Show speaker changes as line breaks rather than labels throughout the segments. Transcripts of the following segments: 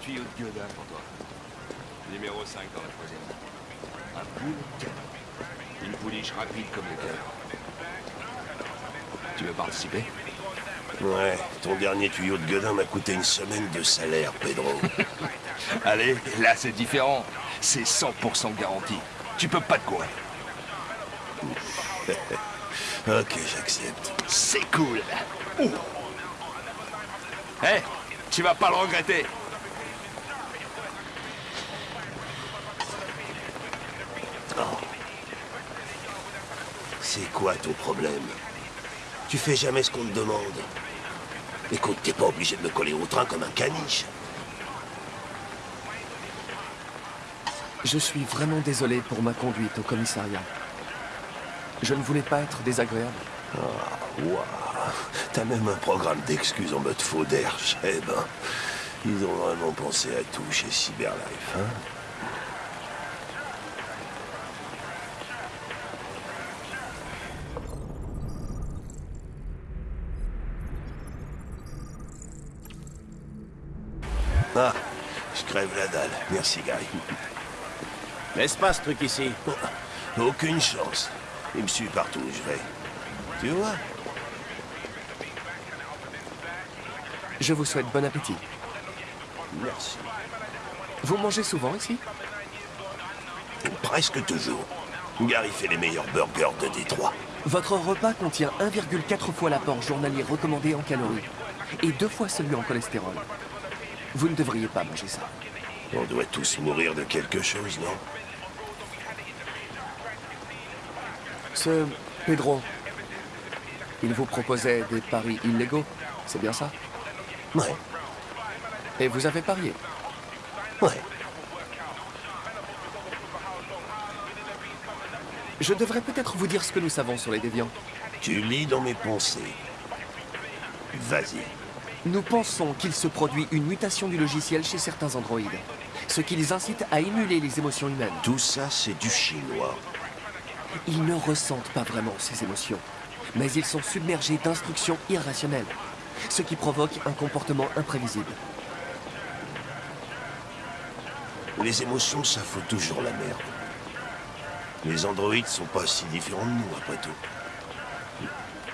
tuyau de gueudin pour toi. Numéro 5 dans la troisième. Un boule. Une pouliche rapide comme le cœur. Tu veux participer?
Ouais, ton dernier tuyau de gueudin m'a coûté une semaine de salaire, Pedro.
Allez, là c'est différent. C'est 100% garanti. Tu peux pas te courir.
ok, j'accepte.
C'est cool. Ouh. Eh, tu vas pas le regretter.
C'est quoi ton problème Tu fais jamais ce qu'on te demande. Écoute, t'es pas obligé de me coller au train comme un caniche.
Je suis vraiment désolé pour ma conduite au commissariat. Je ne voulais pas être désagréable.
Ah, waouh T'as même un programme d'excuses en mode faux d'air, Cheb. Ils ont vraiment pensé à tout chez Cyberlife, hein je crève la dalle. Merci, Gary.
Laisse pas ce truc ici?
Aucune chance. Il me suit partout où je vais. Tu vois?
Je vous souhaite bon appétit.
Merci.
Vous mangez souvent ici?
Presque toujours. Gary fait les meilleurs burgers de Détroit.
Votre repas contient 1,4 fois l'apport journalier recommandé en calories et deux fois celui en cholestérol. Vous ne devriez pas manger ça.
On doit tous mourir de quelque chose, non?
Ce Pedro, il vous proposait des paris illégaux, c'est bien ça?
Ouais,
Et vous avez parié?
Ouais.
Je devrais peut-être vous dire ce que nous savons sur les déviants.
Tu lis dans mes pensées. Vas-y.
Nous pensons qu'il se produit une mutation du logiciel chez certains androïdes, ce qui les incite à émuler les émotions humaines.
Tout ça, c'est du chinois.
Ils ne ressentent pas vraiment ces émotions, mais ils sont submergés d'instructions irrationnelles, ce qui provoque un comportement imprévisible.
Les émotions, ça fout toujours la merde. Les androïdes sont pas si différents de nous, après tout.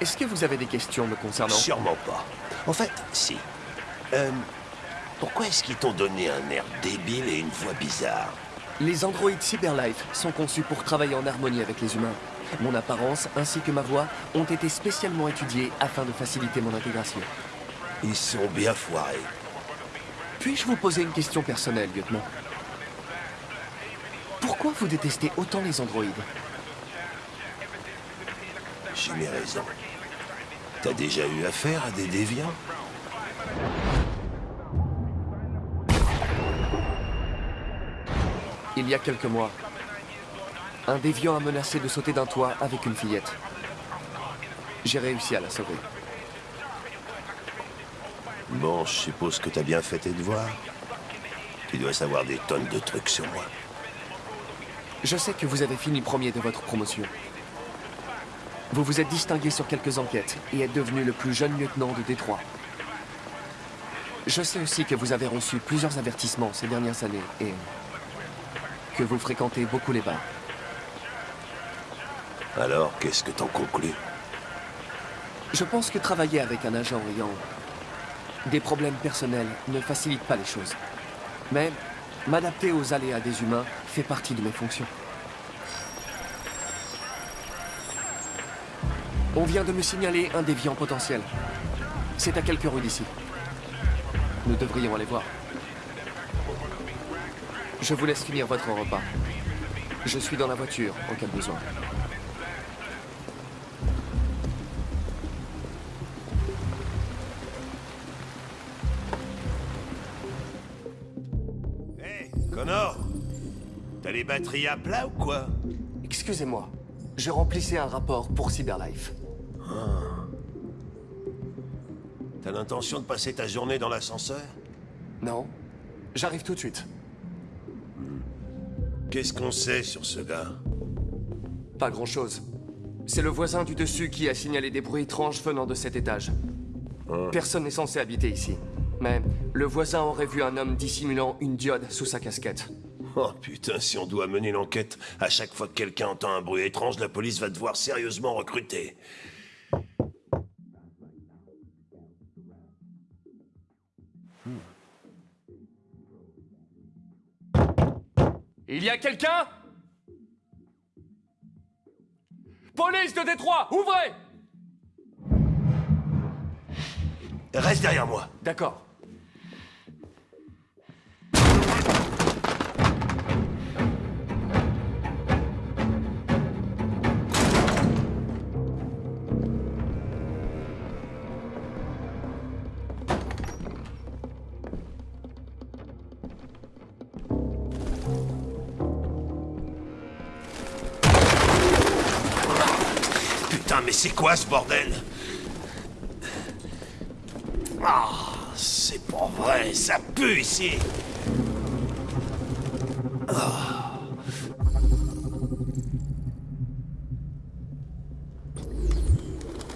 Est-ce que vous avez des questions me concernant
Sûrement pas. En fait, si. Euh, pourquoi est-ce qu'ils t'ont donné un air débile et une voix bizarre
Les androïdes Cyberlife sont conçus pour travailler en harmonie avec les humains. Mon apparence ainsi que ma voix ont été spécialement étudiées afin de faciliter mon intégration.
Ils sont bien foirés.
Puis-je vous poser une question personnelle, lieutenant? Pourquoi vous détestez autant les androïdes?
J'ai mes raisons. T'as déjà eu affaire à des déviants
Il y a quelques mois, un déviant a menacé de sauter d'un toit avec une fillette. J'ai réussi à la sauver.
Bon, je suppose que t'as bien fait tes devoirs. Tu dois savoir des tonnes de trucs sur moi.
Je sais que vous avez fini premier de votre promotion. Vous vous êtes distingué sur quelques enquêtes et êtes devenu le plus jeune lieutenant de Détroit. Je sais aussi que vous avez reçu plusieurs avertissements ces dernières années et que vous fréquentez beaucoup les bars.
Alors, qu'est-ce que t'en conclus?
Je pense que travailler avec un agent ayant des problèmes personnels ne facilite pas les choses. Mais m'adapter aux aléas des humains fait partie de mes fonctions. On vient de me signaler un déviant potentiel. C'est à quelques rues d'ici. Nous devrions aller voir. Je vous laisse finir votre repas. Je suis dans la voiture en cas de besoin.
Hé, Connor T'as les batteries à plat ou quoi?
Excusez-moi, je remplissais un rapport pour Cyberlife.
T'as l'intention de passer ta journée dans l'ascenseur?
Non J'arrive tout de suite.
Qu'est-ce qu'on sait sur ce gars?
Pas grand-chose. C'est le voisin du dessus qui a signalé des bruits étranges venant de cet étage. Personne n'est censé habiter ici. Mais le voisin aurait vu un homme dissimulant une diode sous sa casquette.
Oh putain, si on doit mener l'enquête, à chaque fois que quelqu'un entend un bruit étrange, la police va devoir sérieusement recruter.
Y a quelqu'un? Police de Détroit, ouvrez
Reste derrière moi.
D'accord.
Putain, mais c'est quoi ce bordel Ah, c'est pas vrai, ça pue ici.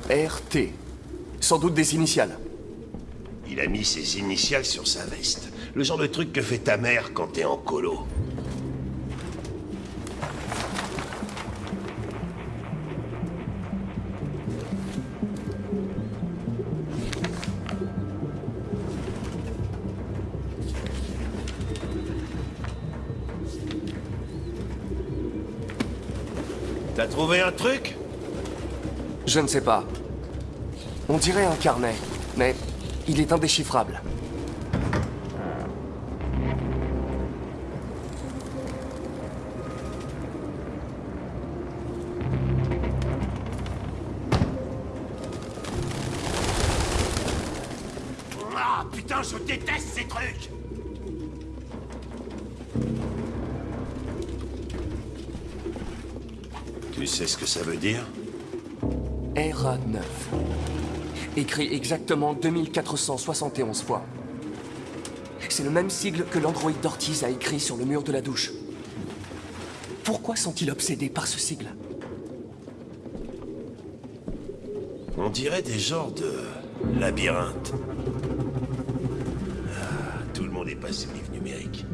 RT. Sans doute des initiales.
Il a mis ses initiales sur sa veste. Le genre de truc que fait ta mère quand t'es en colo. Trouvé un truc?
Je ne sais pas. On dirait un carnet, mais il est indéchiffrable. Écrit exactement 2471 fois. C'est le même sigle que l'androïde d'Ortiz a écrit sur le mur de la douche. Pourquoi sont-ils obsédés par ce sigle?
On dirait des genres de labyrinthe. Ah, tout le monde est passé au livre numérique.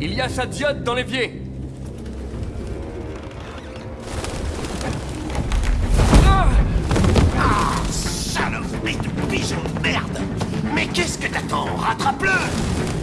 Il y a sa diode dans l'évier
pigeon de merde. Mais qu'est-ce que t'attends? Rattrape-le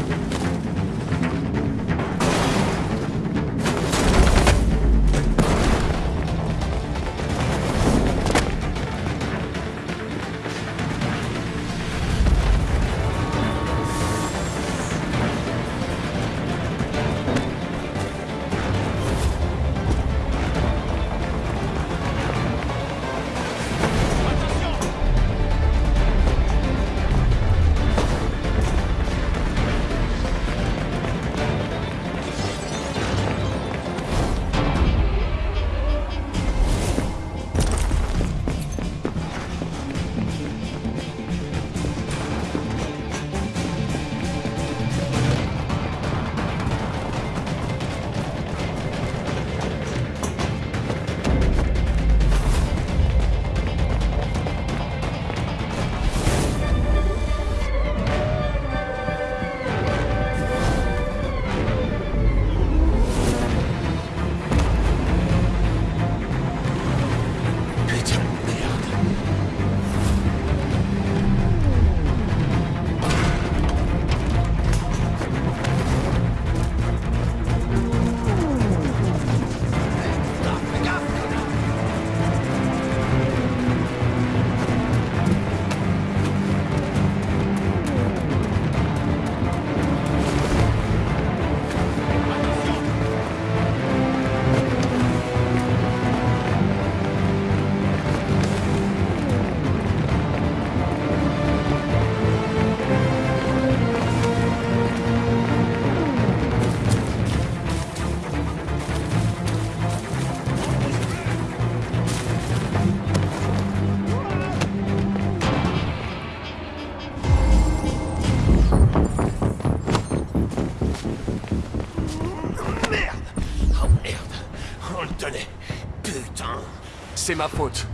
C'est ma faute.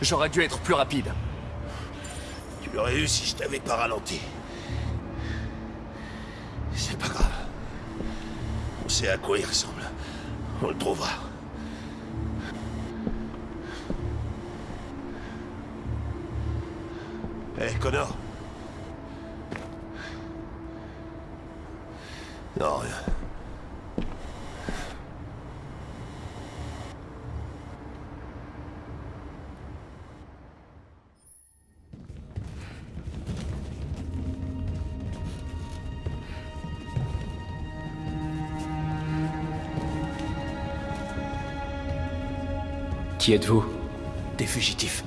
J'aurais dû être plus rapide.
Tu l'aurais eu si je t'avais pas ralenti. C'est pas grave. On sait à quoi il ressemble. On le trouvera.
Qui êtes-vous
Des fugitifs.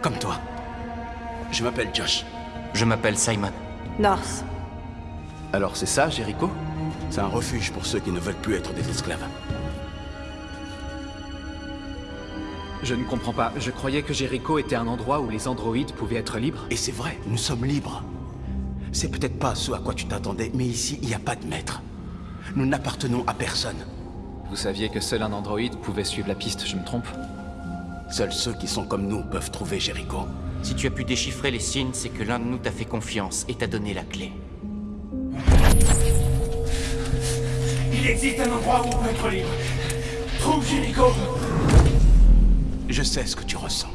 Comme toi. Je m'appelle Josh.
Je m'appelle Simon.
North.
Alors c'est ça, Jericho?
C'est un refuge pour ceux qui ne veulent plus être des esclaves.
Je ne comprends pas. Je croyais que Jericho était un endroit où les androïdes pouvaient être libres.
Et c'est vrai, nous sommes libres. C'est peut-être pas ce à quoi tu t'attendais, mais ici, il n'y a pas de maître. Nous n'appartenons à personne.
Vous saviez que seul un androïde pouvait suivre la piste, je me trompe
Seuls ceux qui sont comme nous peuvent trouver Jericho.
Si tu as pu déchiffrer les signes, c'est que l'un de nous t'a fait confiance et t'a donné la clé.
Il existe un endroit où on peut être libre. Trouve Jericho
Je sais ce que tu ressens.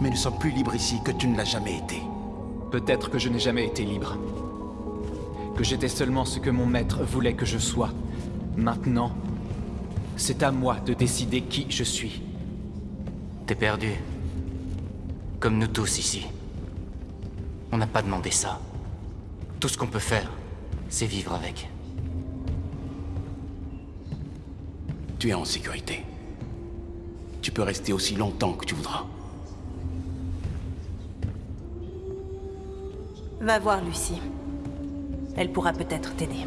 Mais nous sommes plus libres ici que tu ne l'as jamais été.
Peut-être que je n'ai jamais été libre. Que j'étais seulement ce que mon maître voulait que je sois. Maintenant, c'est à moi de décider qui je suis.
T'es perdu. Comme nous tous ici. On n'a pas demandé ça. Tout ce qu'on peut faire, c'est vivre avec.
Tu es en sécurité. Tu peux rester aussi longtemps que tu voudras.
Va voir Lucie. Elle pourra peut-être t'aider.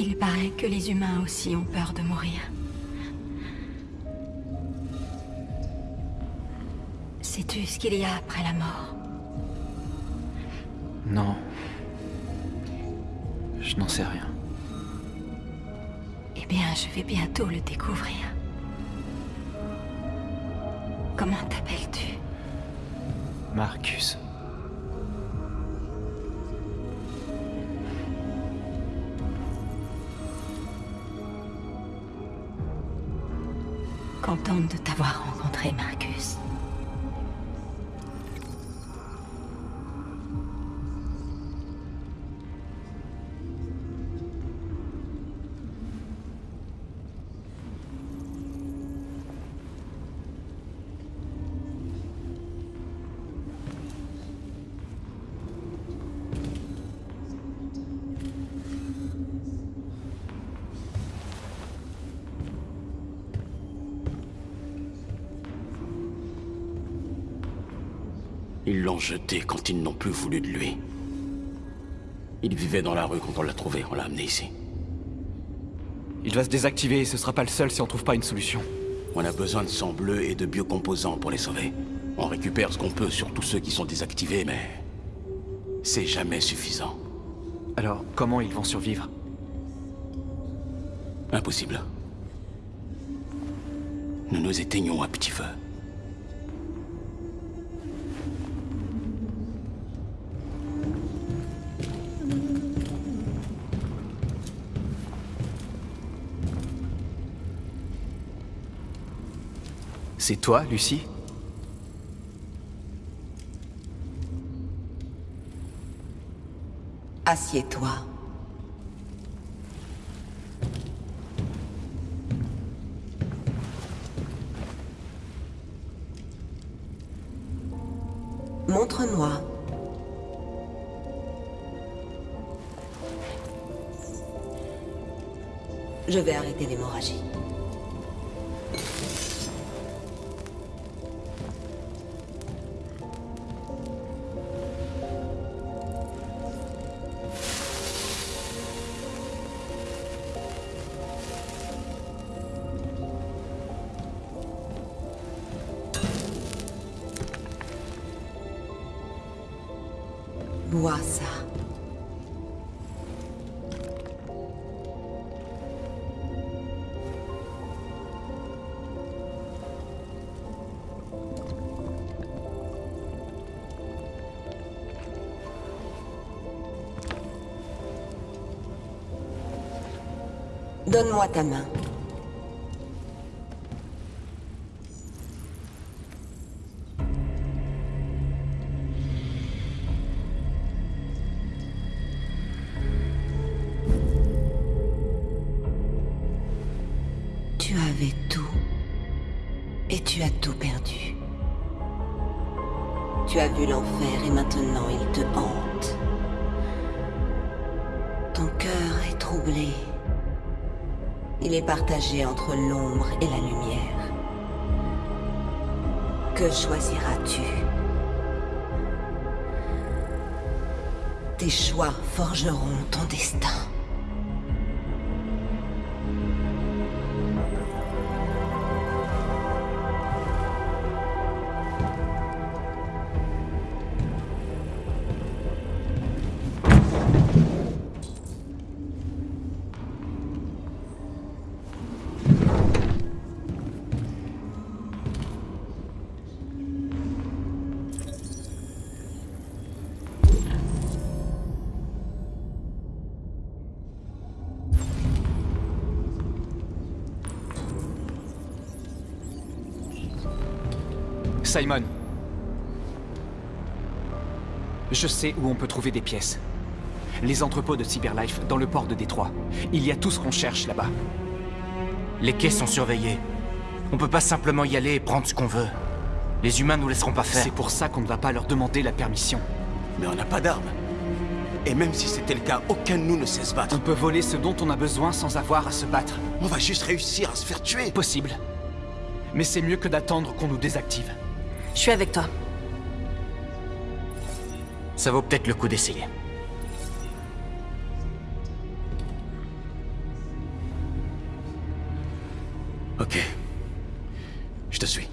Il paraît que les humains aussi ont peur de mourir. Sais-tu ce qu'il y a après la mort?
Non. Je n'en sais rien.
Eh bien, je vais bientôt le découvrir. Comment t'appelles-tu?
Marcus.
Contente de t'avoir rencontré, Marcus.
L'ont jeté quand ils n'ont plus voulu de lui. Il vivait dans la rue quand on l'a trouvé, on l'a amené ici.
Il va se désactiver et ce sera pas le seul si on trouve pas une solution.
On a besoin de sang bleu et de biocomposants pour les sauver. On récupère ce qu'on peut sur tous ceux qui sont désactivés, mais... C'est jamais suffisant.
Alors, comment ils vont survivre?
Impossible. Nous nous éteignons à petit feu.
C'est toi, Lucie
Assieds-toi. Donne-moi ta main. Tu avais tout. Et tu as tout perdu. Tu as vu l'enfer et maintenant il te hante. Ton cœur est troublé. Il est partagé entre l'ombre et la lumière. Que choisiras-tu? Tes choix forgeront ton destin.
Simon. Je sais où on peut trouver des pièces. Les entrepôts de Cyberlife dans le port de Détroit. Il y a tout ce qu'on cherche là-bas.
Les quais sont surveillés. On peut pas simplement y aller et prendre ce qu'on veut. Les humains nous laisseront pas faire.
C'est pour ça qu'on ne va pas leur demander la permission.
Mais on n'a pas d'armes. Et même si c'était le cas, aucun de nous ne sait se battre.
On peut voler ce dont on a besoin sans avoir à se battre.
On va juste réussir à se faire tuer.
Possible. Mais c'est mieux que d'attendre qu'on nous désactive.
Je suis avec toi.
Ça vaut peut-être le coup d'essayer.
Ok. Je te suis.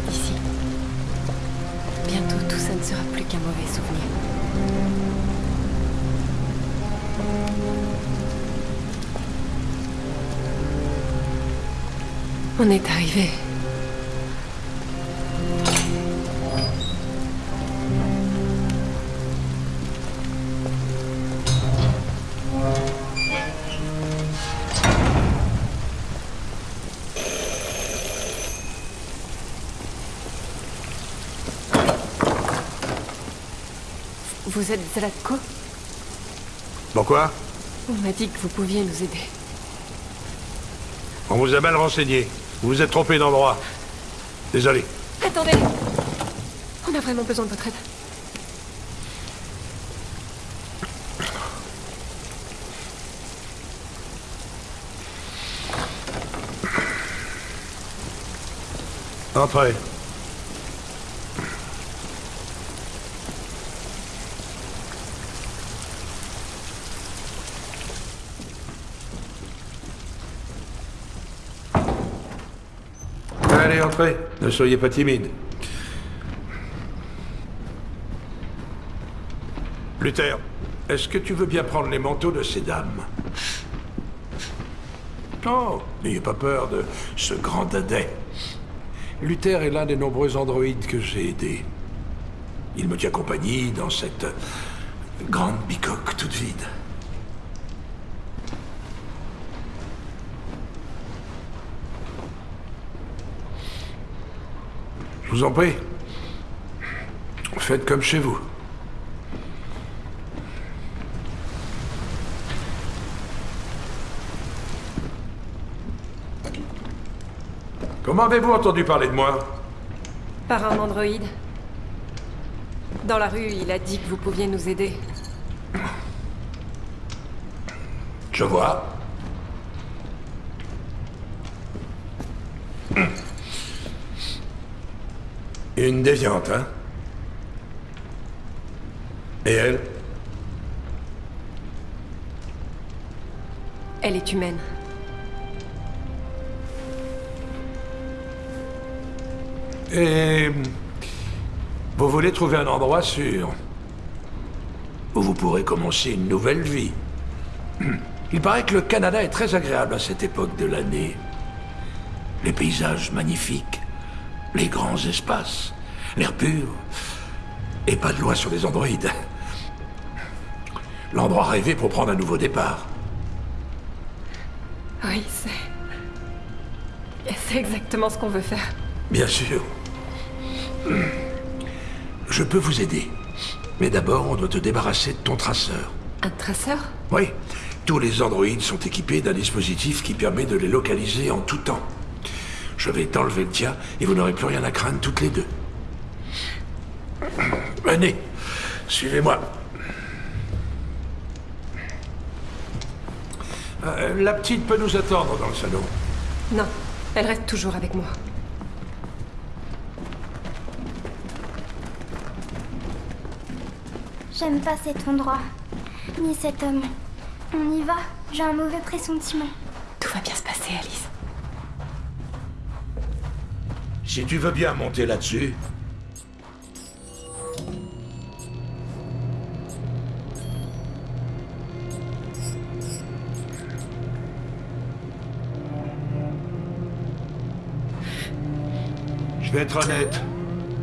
Va trouver Vous êtes Zlatko
Pourquoi
On m'a dit que vous pouviez nous aider.
On vous a mal renseigné. Vous vous êtes trompé d'endroit. Désolé.
Attendez On a vraiment besoin de votre aide.
Entrez. Allez, entrez. Ne soyez pas timide. Luther, est-ce que tu veux bien prendre les manteaux de ces dames? Oh, n'ayez pas peur de ce grand dadais. Luther est l'un des nombreux androïdes que j'ai aidés. Il me tient compagnie dans cette grande bicoque toute vide. Vous en prie. Faites comme chez vous. Comment avez-vous entendu parler de moi?
Par un androïde. Dans la rue, il a dit que vous pouviez nous aider.
Je vois. Une déviante, hein Et elle?
Elle est humaine.
Et... Vous voulez trouver un endroit sûr
où vous pourrez commencer une nouvelle vie. Il paraît que le Canada est très agréable à cette époque de l'année. Les paysages magnifiques, les grands espaces, l'air pur, et pas de loi sur les androïdes. L'endroit rêvé pour prendre un nouveau départ.
Oui, c'est... C'est exactement ce qu'on veut faire.
Bien sûr. Je peux vous aider. Mais d'abord, on doit te débarrasser de ton traceur.
Un traceur?
Oui. Tous les androïdes sont équipés d'un dispositif qui permet de les localiser en tout temps. Je vais t'enlever le tien et vous n'aurez plus rien à craindre toutes les deux. Venez, suivez-moi. Euh, la petite peut nous attendre dans le salon.
Non, elle reste toujours avec moi.
J'aime pas cet endroit, ni cet homme. On y va, j'ai un mauvais pressentiment.
Tout va bien se passer, Alice.
Si tu veux bien monter là-dessus. Vais être honnête,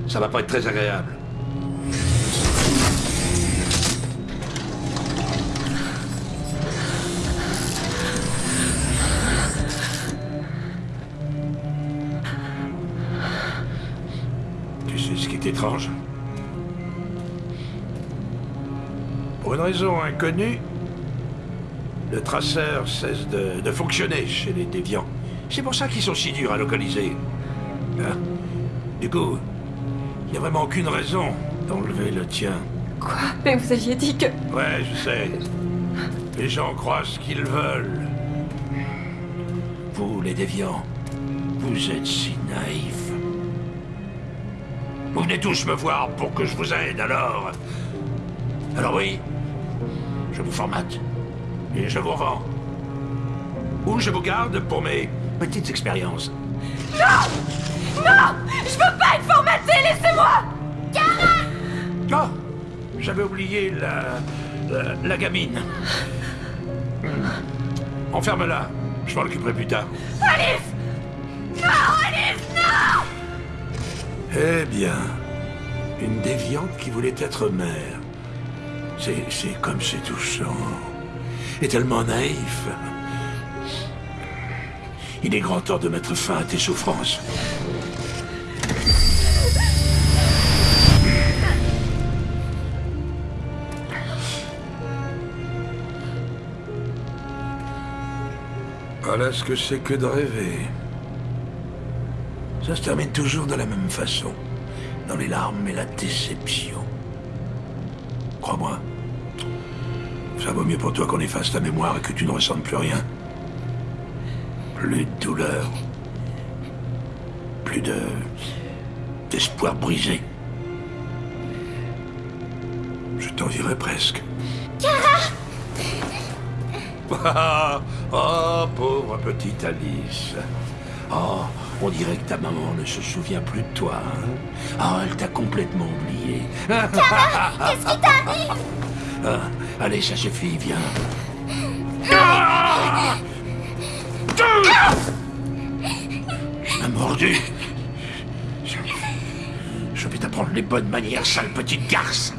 ça va pas être très agréable. Tu sais ce qui est étrange? Pour une raison inconnue, le traceur cesse de, de fonctionner chez les déviants. C'est pour ça qu'ils sont si durs à localiser. Hein? Il n'y a vraiment aucune raison d'enlever le tien.
Quoi? Mais vous aviez dit que...
Ouais, je sais. Les gens croient ce qu'ils veulent. Vous, les déviants, vous êtes si naïfs. Vous venez tous me voir pour que je vous aide, alors... Alors oui, je vous formate. Et je vous revends. Ou je vous garde pour mes petites expériences.
Non Non Je veux laissez-moi
Oh J'avais oublié la, la, la gamine. Hmm. Enferme-la. Je m'en occuperai plus tard.
Alice Non, Alice, non
Eh bien, une déviante qui voulait être mère. C'est, c'est comme c'est touchant. Et tellement naïf. Il est grand temps de mettre fin à tes souffrances. Voilà ce que c'est que de rêver. Ça se termine toujours de la même façon. Dans les larmes et la déception. Crois-moi. Ça vaut mieux pour toi qu'on efface ta mémoire et que tu ne ressentes plus rien. Plus de douleur. Plus de... d'espoir brisé. Je t'envierais presque. Ah, oh, pauvre petite Alice. Oh, on dirait que ta maman ne se souvient plus de toi. Hein oh, elle t'a complètement oublié.
Qu'est-ce qui t'arrive
Ah, allez, ça suffit, viens. Tu m'as mordu. Je vais t'apprendre les bonnes manières, sale petite garce.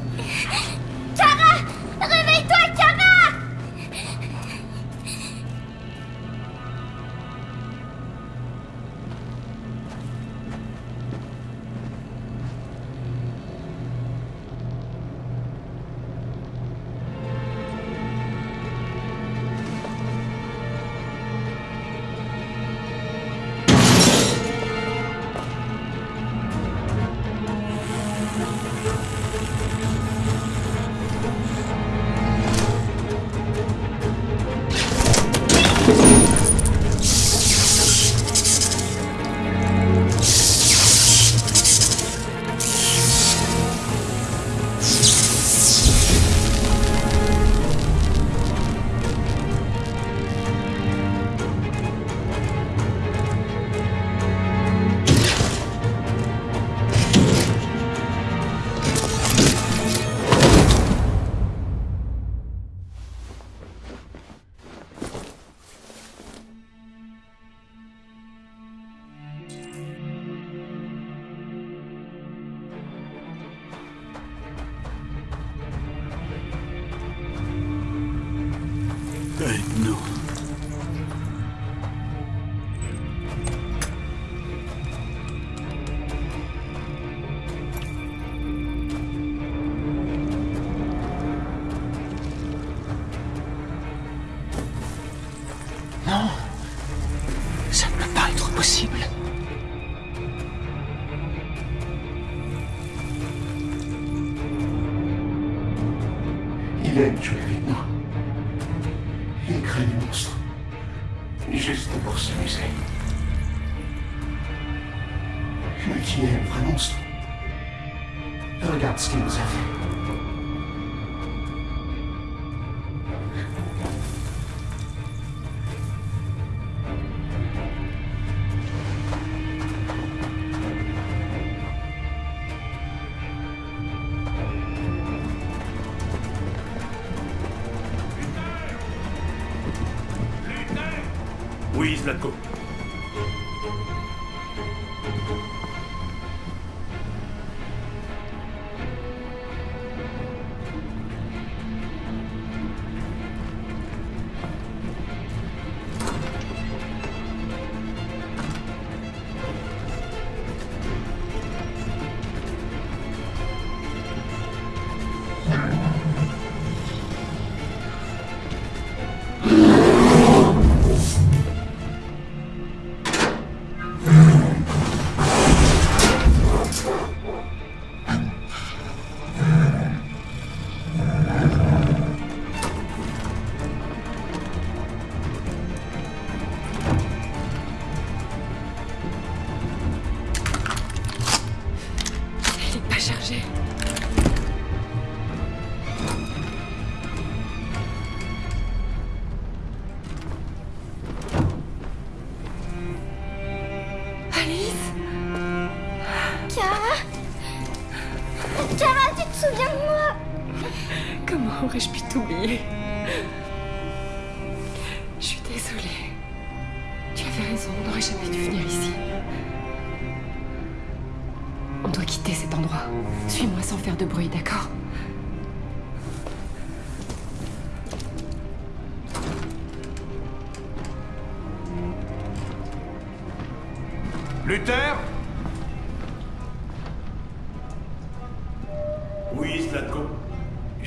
Oui, Zlatko.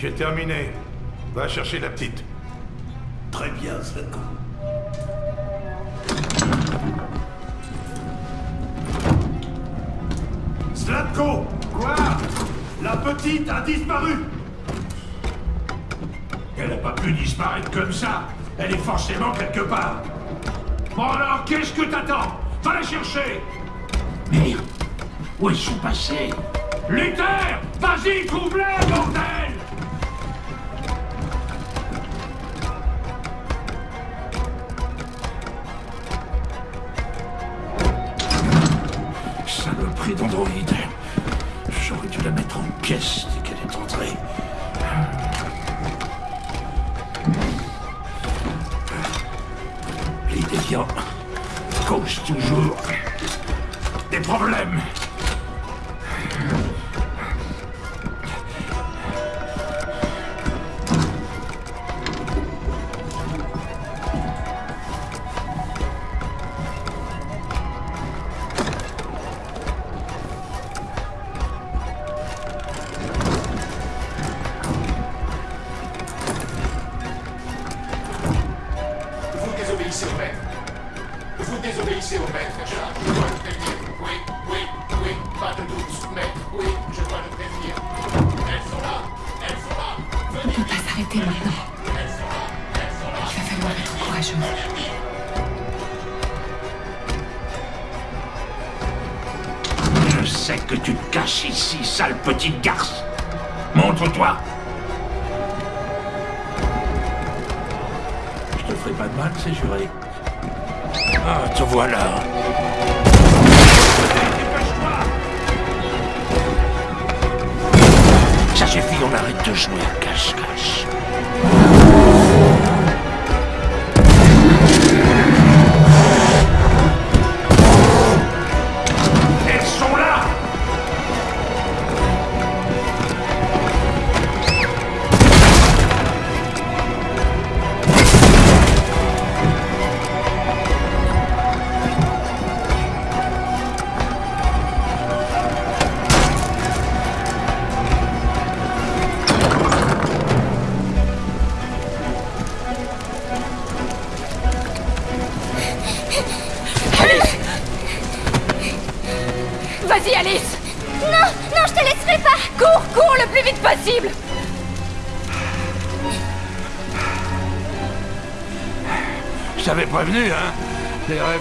J'ai terminé. Va chercher la petite.
Très bien, Zlatko. Zlatko
Quoi?
La petite a disparu
Elle n'a pas pu disparaître comme ça. Elle est forcément quelque part. Bon alors, qu'est-ce que t'attends? Va la chercher Merde Où ils sont passés Luther Vas-y, trouve-les, bordel la Que tu te caches ici, sale petite garce. Montre-toi. Je te ferai pas de mal, c'est juré. Ah, te voilà. Ça suffit, on arrête de jouer à cache-cache.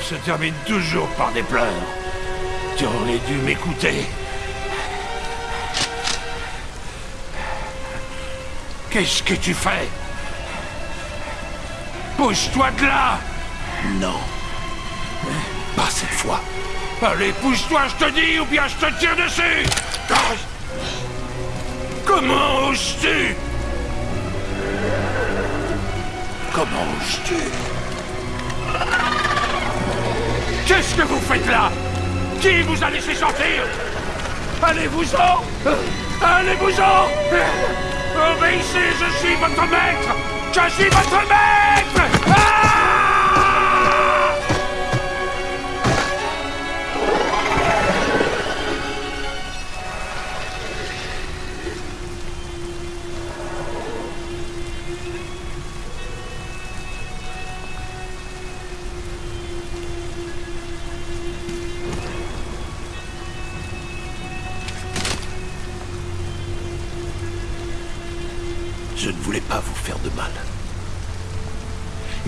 Se terminent toujours par des pleurs. Tu aurais dû m'écouter. Qu'est-ce que tu fais? Bouge-toi de là Non. Pas cette fois. Allez, pousse-toi, je te dis, ou bien je te tire dessus Comment oses-tu? Comment oses-tu? Qu'est-ce que vous faites là? Qui vous a laissé sortir? Allez-vous-en! Allez-vous-en! Obéissez, je suis votre maître! Je suis votre maître! Ah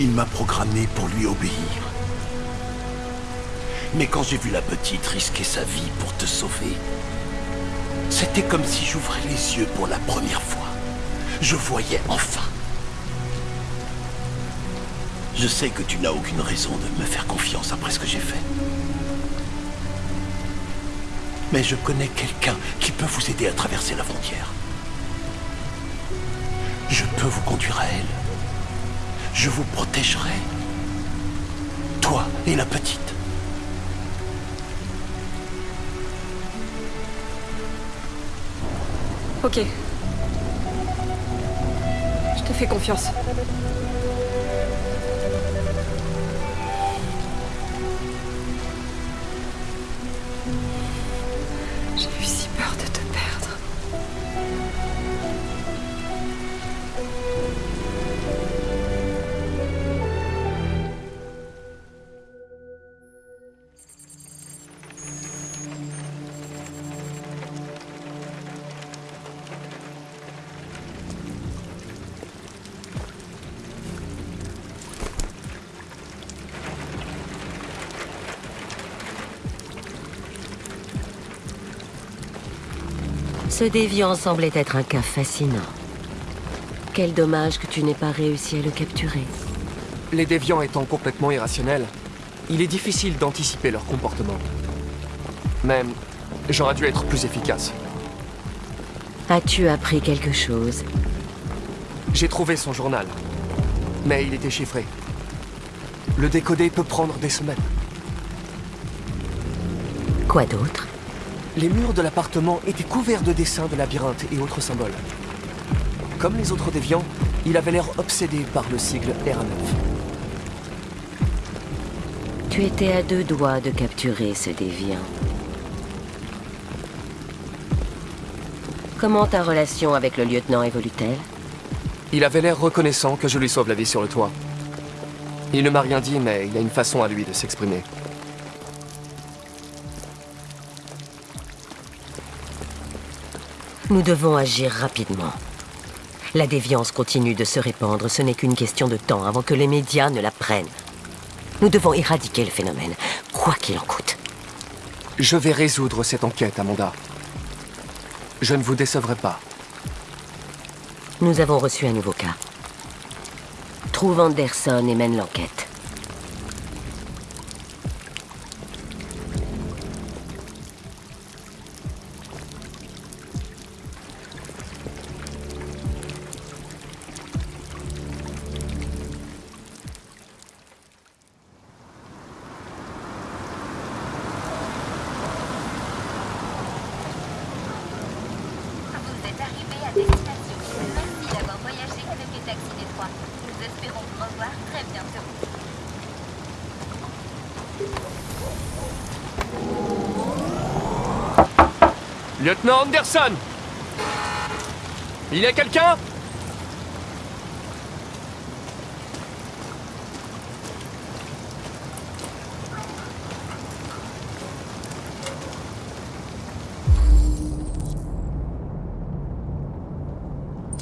Il m'a programmé pour lui obéir. Mais quand j'ai vu la petite risquer sa vie pour te sauver, c'était comme si j'ouvrais les yeux pour la première fois. Je voyais enfin. Je sais que tu n'as aucune raison de me faire confiance après ce que j'ai fait. Mais je connais quelqu'un qui peut vous aider à traverser la frontière. Je peux vous conduire à elle. Je vous protégerai. Toi et la petite.
Ok. Je te fais confiance.
Ce déviant semblait être un cas fascinant. Quel dommage que tu n'aies pas réussi à le capturer.
Les déviants étant complètement irrationnels, il est difficile d'anticiper leur comportement. Même, j'aurais dû être plus efficace.
As-tu appris quelque chose?
J'ai trouvé son journal, mais il était chiffré. Le décoder peut prendre des semaines.
Quoi d'autre?
Les murs de l'appartement étaient couverts de dessins de labyrinthes et autres symboles. Comme les autres déviants, il avait l'air obsédé par le sigle R9.
Tu étais à deux doigts de capturer ce déviant. Comment ta relation avec le lieutenant évolue-t-elle?
Il avait l'air reconnaissant que je lui sauve la vie sur le toit. Il ne m'a rien dit, mais il a une façon à lui de s'exprimer.
Nous devons agir rapidement. La déviance continue de se répandre, ce n'est qu'une question de temps avant que les médias ne la prennent. Nous devons éradiquer le phénomène, quoi qu'il en coûte.
Je vais résoudre cette enquête, Amanda. Je ne vous décevrai pas.
Nous avons reçu un nouveau cas. Trouve Anderson et mène l'enquête.
Il y a quelqu'un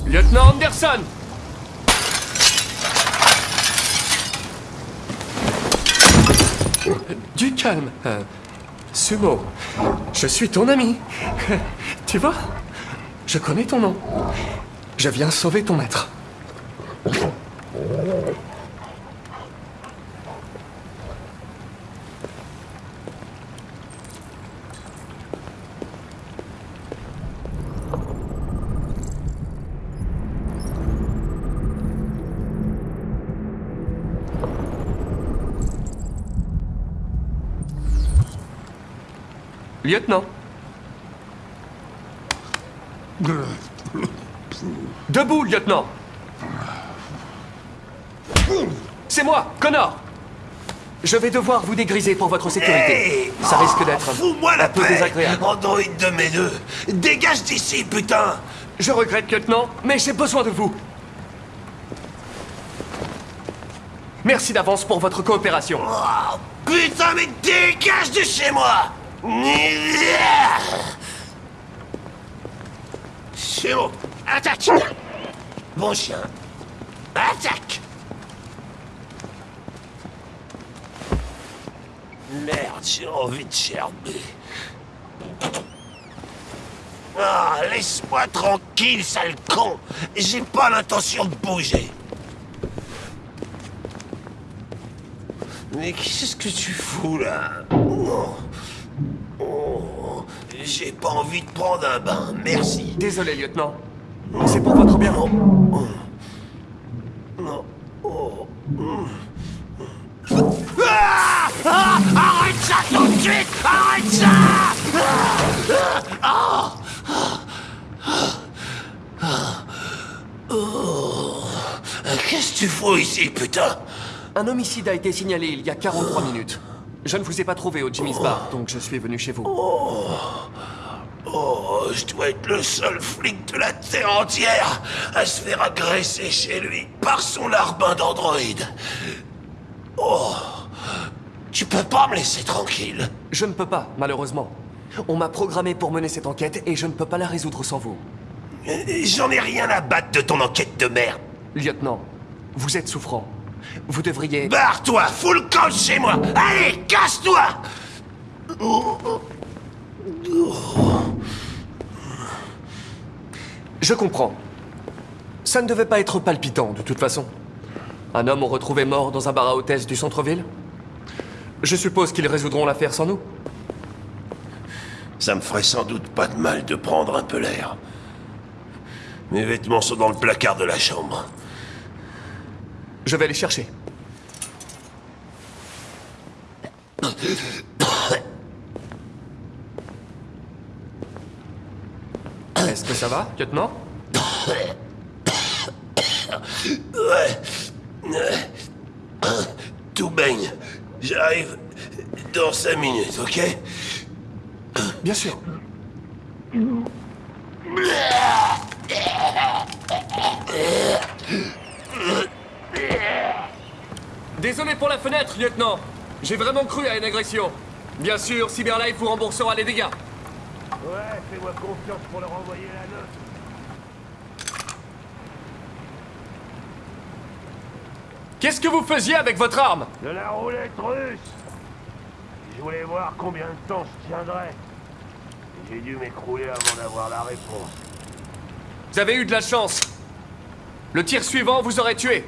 Lieutenant Anderson Du calme. euh, Sumo, je suis ton ami. Tu vois? Je connais ton nom. Je viens sauver ton maître. Lieutenant. Debout, lieutenant. C'est moi, Connor. Je vais devoir vous dégriser pour votre sécurité.
Hey
Ça risque d'être
Oh,
un peu désagréable.
Android de mes deux Dégage d'ici, putain
Je regrette, lieutenant, mais j'ai besoin de vous. Merci d'avance pour votre coopération.
Oh, Putain, mais dégage de chez moi bon, attaque Bon chien, attaque Merde, j'ai envie de gerber. Ah, laisse-moi tranquille, sale con J'ai pas l'intention de bouger. Mais qu'est-ce que tu fous là? Oh. Oh. J'ai pas envie de prendre un bain, merci.
Désolé, lieutenant. C'est pour votre bien.
Non. Ah Arrête ça tout de suite Arrête ça Ah Ah Oh. Qu'est-ce que tu fous ici, putain?
Un homicide a été signalé il y a 43 minutes. Je ne vous ai pas trouvé au Jimmy's Bar, donc je suis venu chez vous.
Oh, oh, je dois être le seul flic de la Terre entière à se faire agresser chez lui par son larbin d'androïde. Oh, tu peux pas me laisser tranquille.
Je ne peux pas, malheureusement. On m'a programmé pour mener cette enquête et je ne peux pas la résoudre sans vous.
J'en ai rien à battre de ton enquête de merde.
Lieutenant, vous êtes souffrant. Vous devriez...
Barre-toi, fous le camp de chez moi Allez, casse-toi
Je comprends. Ça ne devait pas être palpitant, de toute façon. Un homme retrouvé mort dans un bar à hôtesse du centre-ville Je suppose qu'ils résoudront l'affaire sans nous
Ça me ferait sans doute pas de mal de prendre un peu l'air. Mes vêtements sont dans le placard de la chambre.
Je vais les chercher. Est-ce que ça va, lieutenant
Ouais. Tout baigne. J'arrive dans cinq minutes, ok?
Bien sûr. Désolé pour la fenêtre, lieutenant. J'ai vraiment cru à une agression. Bien sûr, Cyberlife vous remboursera les dégâts.
Ouais, fais-moi confiance pour leur envoyer la note.
Qu'est-ce que vous faisiez avec votre arme?
De la roulette russe Je voulais voir combien de temps je tiendrais. J'ai dû m'écrouler avant d'avoir la réponse.
Vous avez eu de la chance. Le tir suivant vous aurait tué.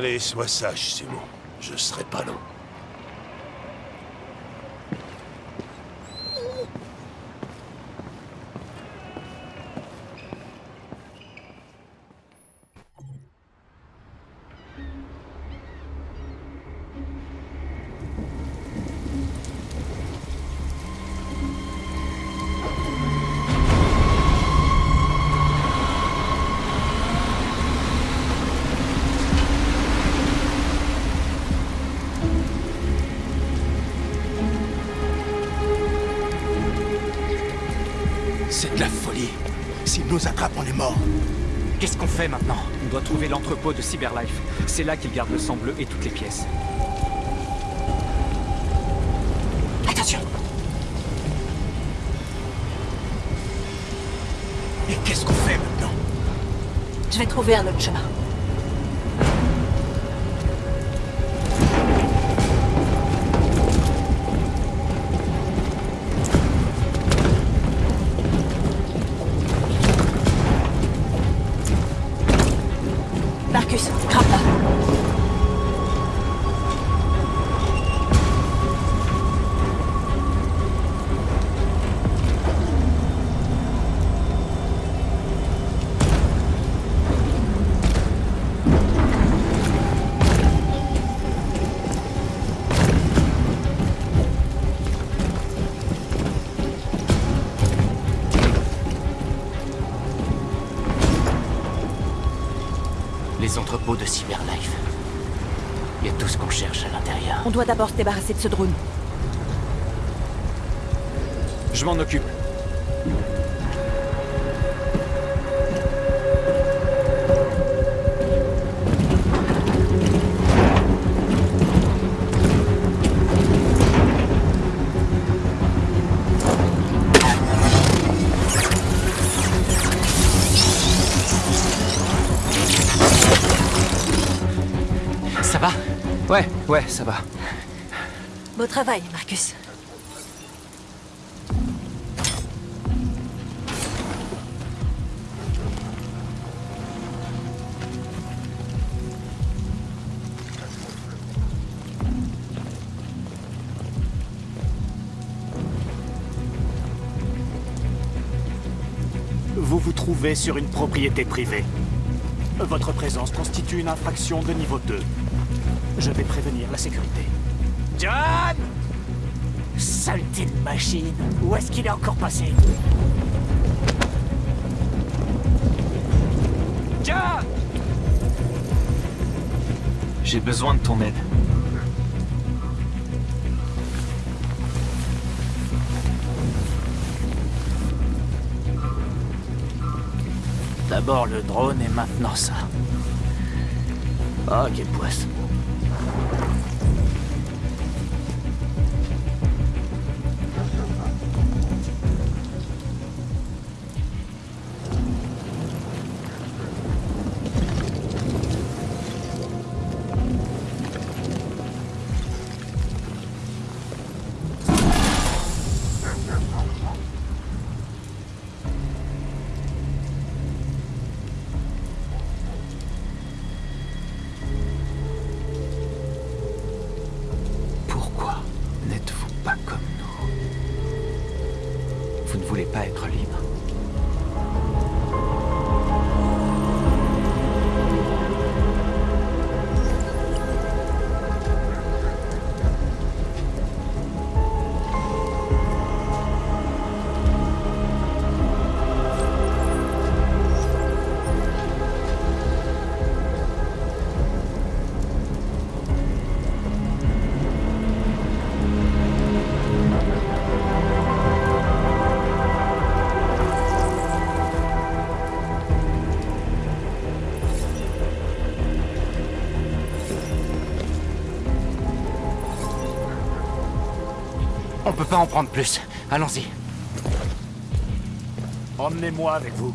Allez, sois sage, Simon. Je serai pas long.
Nous attrape, on est mort.
Qu'est-ce qu'on fait maintenant? On doit trouver l'entrepôt de Cyberlife. C'est là qu'ils gardent le sang bleu et toutes les pièces.
Attention
Et qu'est-ce qu'on fait maintenant?
Je vais trouver un autre chemin. Doit d'abord se débarrasser de ce drone.
Je m'en occupe.
Ça va?
Ouais, ouais, ça va.
Beau travail, Marcus.
Vous vous trouvez sur une propriété privée. Votre présence constitue une infraction de niveau 2. Je vais prévenir la sécurité. John? Saleté de machine Où est-ce qu'il est encore passé? John?
J'ai besoin de ton aide.
D'abord le drone et maintenant ça. Oh, quel poisse.
Pas
en prendre plus. Allons-y.
Emmenez-moi avec vous.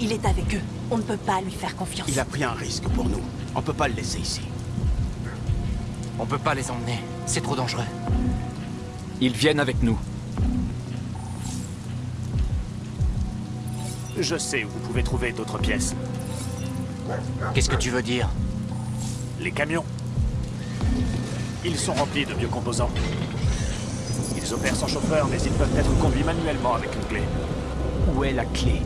Il est avec eux. On ne peut pas lui faire confiance.
Il a pris un risque pour nous. On peut pas le laisser ici.
On peut pas les emmener. C'est trop dangereux.
Ils viennent avec nous.
Je sais où vous pouvez trouver d'autres pièces.
Qu'est-ce que tu veux dire?
Les camions. Ils sont remplis de biocomposants. Ils opèrent sans chauffeur, mais ils peuvent être conduits manuellement avec une clé.
Où est la clé?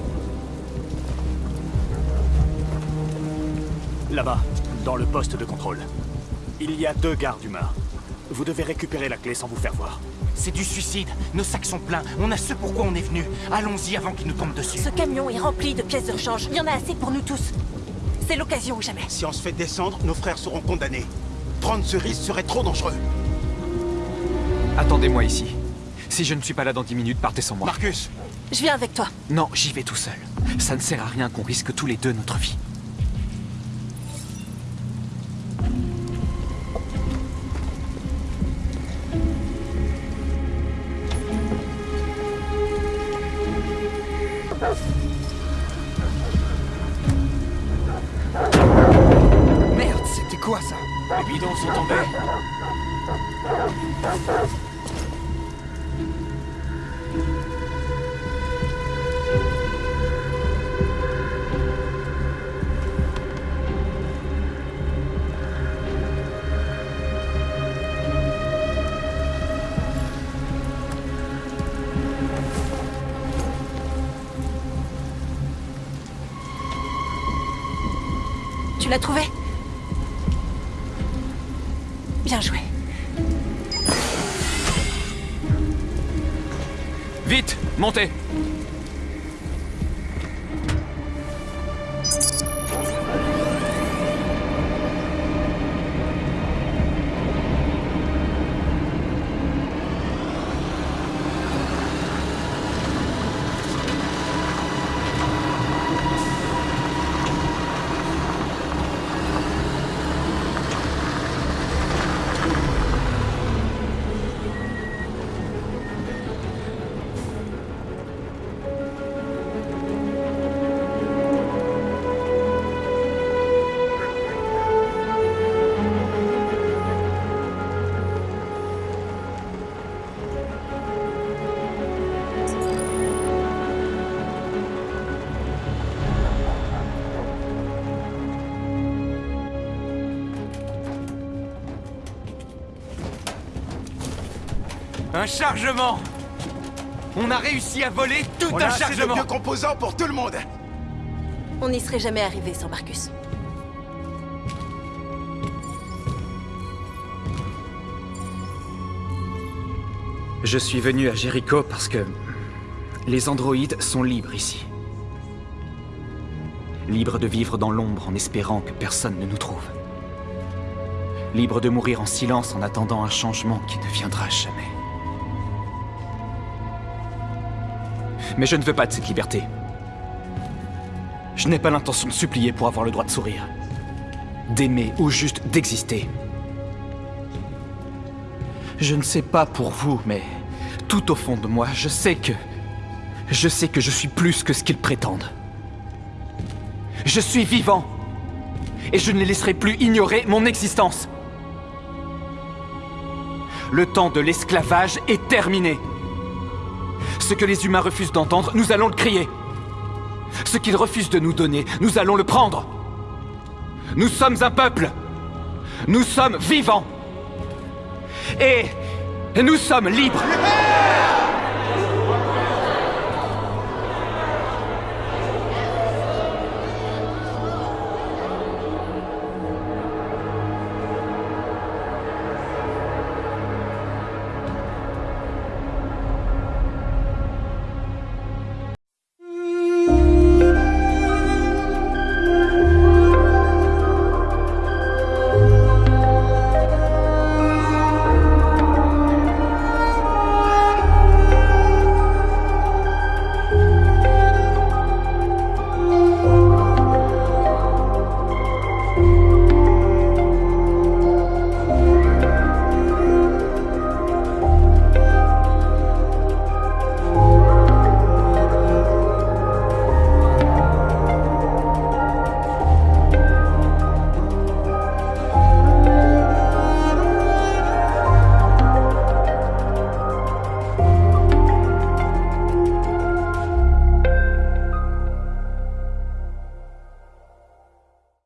Là-bas, dans le poste de contrôle. Il y a deux gardes humains. Vous devez récupérer la clé sans vous faire voir.
C'est du suicide. Nos sacs sont pleins. On a ce pourquoi on est venu. Allons-y avant qu'ils nous tombent dessus.
Ce camion est rempli de pièces de rechange. Il y en a assez pour nous tous. C'est l'occasion ou jamais.
Si on se fait descendre, nos frères seront condamnés. Prendre ce risque serait trop dangereux.
Attendez-moi ici. Si je ne suis pas là dans 10 minutes, partez sans moi.
Marcus,
Je viens avec toi.
Non, j'y vais tout seul. Ça ne sert à rien qu'on risque tous les deux notre vie. Un chargement On a réussi à voler tout
On
un
a assez de
chargement
vieux composants pour tout le monde
On n'y serait jamais arrivé sans Marcus.
Je suis venu à Jericho parce que les androïdes sont libres ici. Libres de vivre dans l'ombre en espérant que personne ne nous trouve. Libres de mourir en silence en attendant un changement qui ne viendra jamais. Mais je ne veux pas de cette liberté. Je n'ai pas l'intention de supplier pour avoir le droit de sourire. D'aimer ou juste d'exister. Je ne sais pas pour vous, mais tout au fond de moi, je sais que... Je sais que je suis plus que ce qu'ils prétendent. Je suis vivant. Et je ne les laisserai plus ignorer mon existence. Le temps de l'esclavage est terminé. Ce que les humains refusent d'entendre, nous allons le crier. Ce qu'ils refusent de nous donner, nous allons le prendre. Nous sommes un peuple. Nous sommes vivants. Et nous sommes libres.